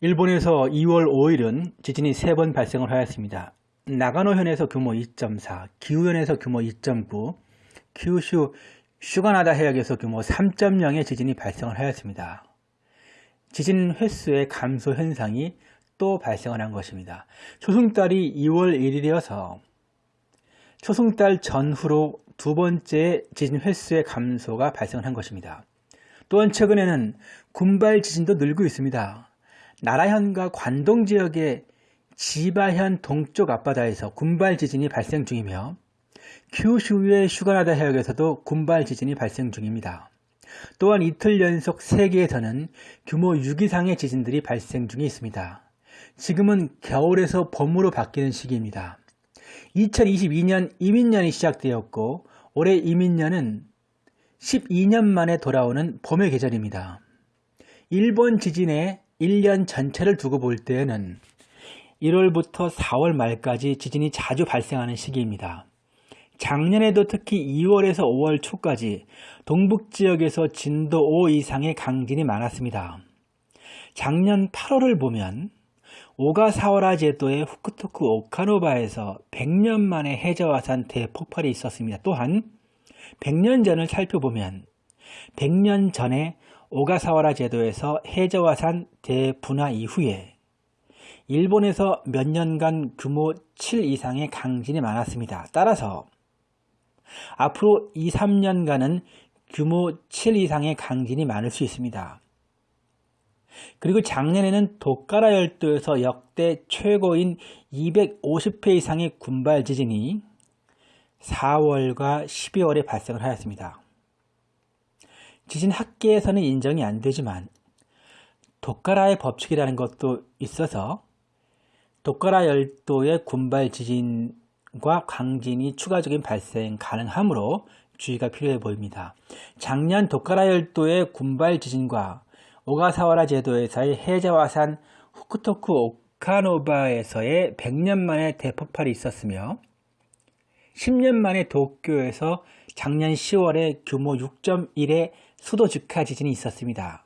일본에서 2월 5일은 지진이 3번 발생을 하였습니다. 나가노현에서 규모 2.4, 기후현에서 규모 2.9, kyushu 슈가나다 해역에서 규모 3.0의 지진이 발생을 하였습니다. 지진 횟수의 감소 현상이 또 발생을 한 것입니다. 초승달이 2월 1일이어서 초승달 전후로 두 번째 지진 횟수의 감소가 발생한 것입니다. 또한 최근에는 군발 지진도 늘고 있습니다. 나라현과 관동 지역의 지바현 동쪽 앞바다에서 군발 지진이 발생 중이며 큐슈의 슈가나다 해역에서도 군발 지진이 발생 중입니다. 또한 이틀 연속 세계에서는 규모 6 이상의 지진들이 발생 중에 있습니다. 지금은 겨울에서 봄으로 바뀌는 시기입니다. 2022년 이민년이 시작되었고 올해 이민년은 12년 만에 돌아오는 봄의 계절입니다. 일본 지진의 1년 전체를 두고 볼 때에는 1월부터 4월 말까지 지진이 자주 발생하는 시기입니다. 작년에도 특히 2월에서 5월 초까지 동북지역에서 진도 5 이상의 강진이 많았습니다. 작년 8월을 보면 오가사와라 제도의 후쿠토쿠 오카노바에서 100년 만에 해저화산 대폭발이 있었습니다. 또한 100년 전을 살펴보면 100년 전에 오가사와라 제도에서 해저화산 대분화 이후에 일본에서 몇 년간 규모 7 이상의 강진이 많았습니다. 따라서 앞으로 2, 3년간은 규모 7 이상의 강진이 많을 수 있습니다. 그리고 작년에는 도카라 열도에서 역대 최고인 250회 이상의 군발 지진이 4월과 12월에 발생을 하였습니다. 지진 학계에서는 인정이 안 되지만 도카라의 법칙이라는 것도 있어서 도카라 열도의 군발 지진과 강진이 추가적인 발생 가능하므로 주의가 필요해 보입니다. 작년 도카라 열도의 군발 지진과 오가사와라 제도에서의 해저화산 후쿠토쿠 오카노바에서의 100년 만에 대폭발이 있었으며 10년 만에 도쿄에서 작년 10월에 규모 6.1의 수도 직하 지진이 있었습니다.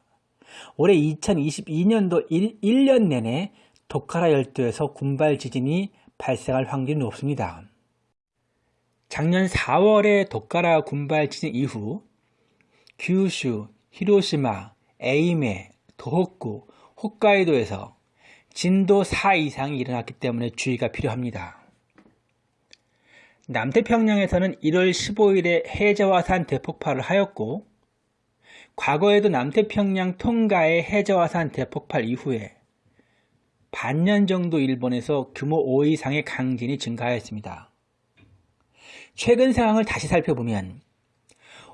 올해 2022년도 1, 1년 내내 도카라 열도에서 군발 지진이 발생할 확률이 높습니다. 작년 4월에 도카라 군발 지진 이후 규슈, 히로시마, 에이메, 도호쿠, 홋카이도에서 진도 4 이상이 일어났기 때문에 주의가 필요합니다. 남태평양에서는 1월 15일에 해저화산 대폭발을 하였고 과거에도 남태평양 통가의 해저화산 대폭발 이후에 반년 정도 일본에서 규모 5 이상의 강진이 증가하였습니다. 최근 상황을 다시 살펴보면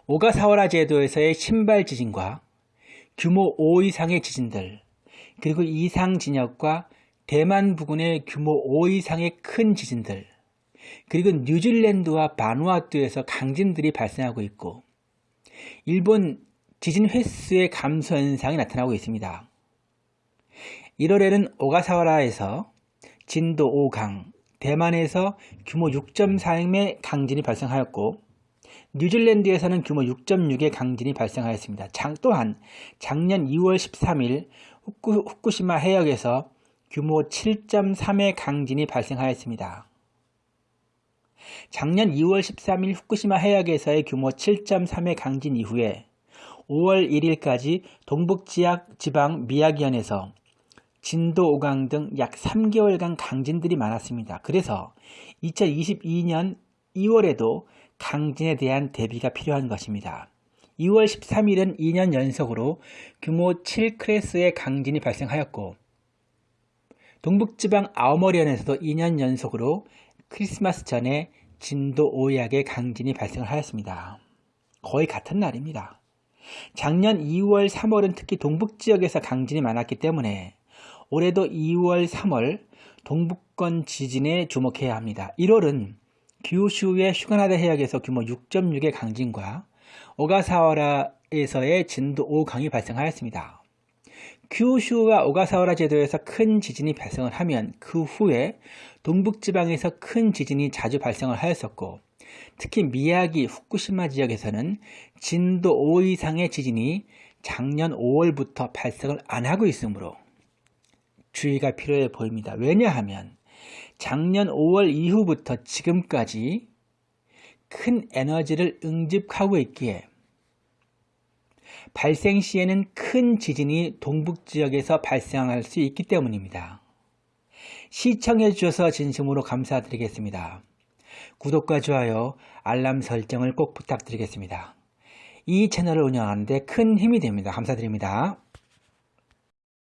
오가사와라 제도에서의 신발 지진과 규모 5 이상의 지진들, 그리고 이상 진역과 대만 부근의 규모 5 이상의 큰 지진들, 그리고 뉴질랜드와 바누아투에서 강진들이 발생하고 있고 일본 지진 횟수의 감소 현상이 나타나고 있습니다. 1월에는 오가사와라에서 진도 5강, 대만에서 규모 6.4의 강진이 발생하였고 뉴질랜드에서는 규모 6.6의 강진이 발생하였습니다. 장, 또한 작년 2월 13일 후쿠, 후쿠시마 해역에서 규모 7.3의 강진이 발생하였습니다. 작년 2월 13일 후쿠시마 해역에서의 규모 7.3의 강진 이후에 5월 1일까지 동북지방 미야기현에서 진도 5강 등 약 3개월간 강진들이 많았습니다. 그래서 2022년 2월에도 강진에 대한 대비가 필요한 것입니다. 2월 13일은 2년 연속으로 규모 7클래스의 강진이 발생하였고 동북지방 아오머리현에서도 2년 연속으로 크리스마스 전에 진도 5약의 강진이 발생을 하였습니다. 거의 같은 날입니다. 작년 2월, 3월은 특히 동북지역에서 강진이 많았기 때문에 올해도 2월, 3월 동북권 지진에 주목해야 합니다. 1월은 규슈의 슈가나다 해역에서 규모 6.6의 강진과 오가사와라에서의 진도 5강이 발생하였습니다. 규슈와 오가사와라 제도에서 큰 지진이 발생을 하면 그 후에 동북지방에서 큰 지진이 자주 발생을 하였었고 특히 미야기, 후쿠시마 지역에서는 진도 5 이상의 지진이 작년 5월부터 발생을 안 하고 있으므로 주의가 필요해 보입니다. 왜냐하면 작년 5월 이후부터 지금까지 큰 에너지를 응집하고 있기에 발생 시에는 큰 지진이 동북 지역에서 발생할 수 있기 때문입니다. 시청해 주셔서 진심으로 감사드리겠습니다. 구독과 좋아요, 알람 설정을 꼭 부탁드리겠습니다. 이 채널을 운영하는데 큰 힘이 됩니다. 감사드립니다.